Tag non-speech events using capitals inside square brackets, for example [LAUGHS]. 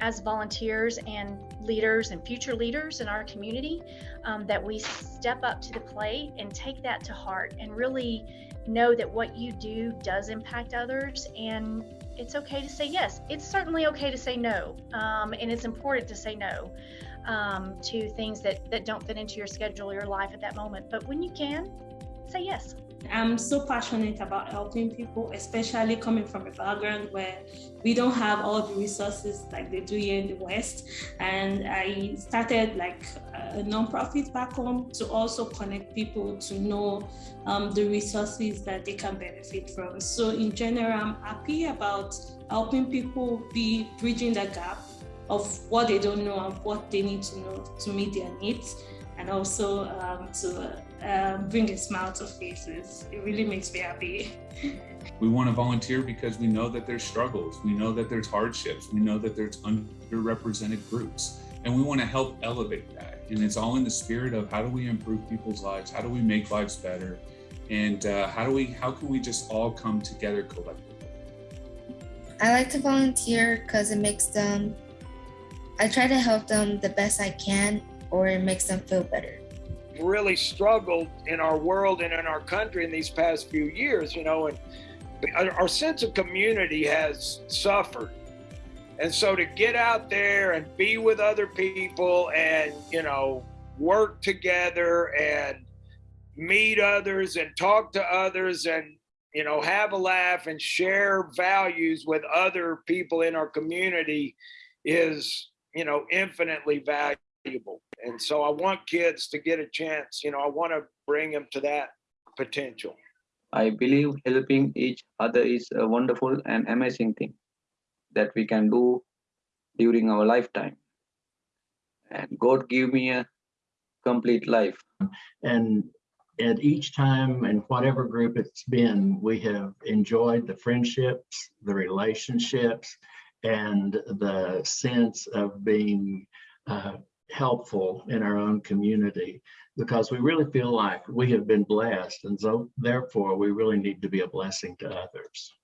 as volunteers and leaders and future leaders in our community um, that we step up to the plate and take that to heart and really know that what you do does impact others. And it's okay to say yes. It's certainly okay to say no. Um, and it's important to say no um, to things that that don't fit into your schedule or your life at that moment. But when you can say yes I'm so passionate about helping people, especially coming from a background where we don't have all the resources like they do here in the West. And I started like a nonprofit back home to also connect people to know um, the resources that they can benefit from. So in general, I'm happy about helping people be bridging the gap of what they don't know and what they need to know to meet their needs and also um, to uh, bring a smile to faces. It really makes me happy. [LAUGHS] We want to volunteer because we know that there's struggles, we know that there's hardships, we know that there's underrepresented groups, and we want to help elevate that. And it's all in the spirit of how do we improve people's lives, how do we make lives better, and uh, how do we how can we just all come together collectively. I like to volunteer because it makes them. I try to help them the best I can or it makes them feel better. Really struggled in our world and in our country in these past few years, you know, and our sense of community has suffered. And so to get out there and be with other people and, you know, work together and meet others and talk to others and, you know, have a laugh and share values with other people in our community is, you know, infinitely valuable valuable. And so I want kids to get a chance, you know, I want to bring them to that potential. I believe helping each other is a wonderful and amazing thing that we can do during our lifetime. And God give me a complete life. And at each time and whatever group it's been, we have enjoyed the friendships, the relationships, and the sense of being uh, helpful in our own community because we really feel like we have been blessed and so therefore we really need to be a blessing to others.